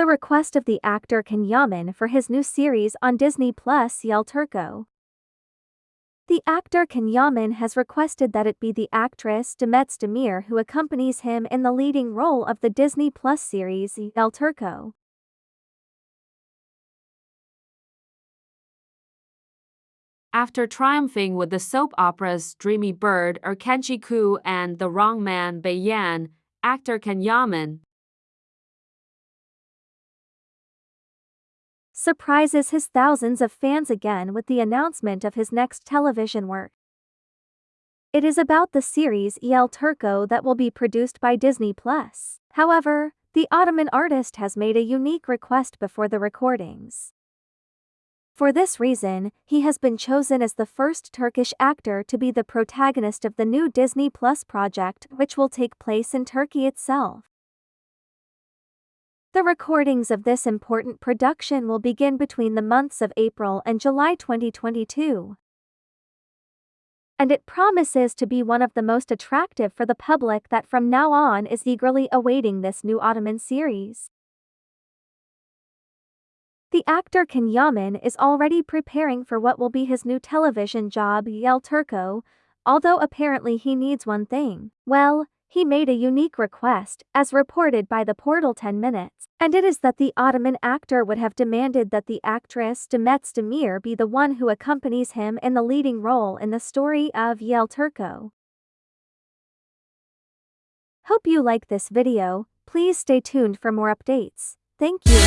the request of the actor Can Yaman for his new series on Disney Plus El Turco. The actor Can Yaman has requested that it be the actress Demet Özdemir who accompanies him in the leading role of the Disney Plus series El Turco. After triumphing with the soap operas Dreamy Bird Erkenci Kuyu and The Wrong Man Bayan, actor Can Yaman surprises his thousands of fans again with the announcement of his next television work. It is about the series El Turco that will be produced by Disney+. Plus. However, the Ottoman artist has made a unique request before the recordings. For this reason, he has been chosen as the first Turkish actor to be the protagonist of the new Disney Plus project which will take place in Turkey itself. The recordings of this important production will begin between the months of April and July 2022. And it promises to be one of the most attractive for the public that from now on is eagerly awaiting this new Ottoman series. The actor Can Yaman is already preparing for what will be his new television job El Turco, although apparently he needs one thing. Well, he made a unique request, as reported by the portal 10 Minutes, and it is that the Ottoman actor would have demanded that the actress Demet Özdemir be the one who accompanies him in the leading role in the story of El Turco. Hope you like this video, please stay tuned for more updates. Thank you.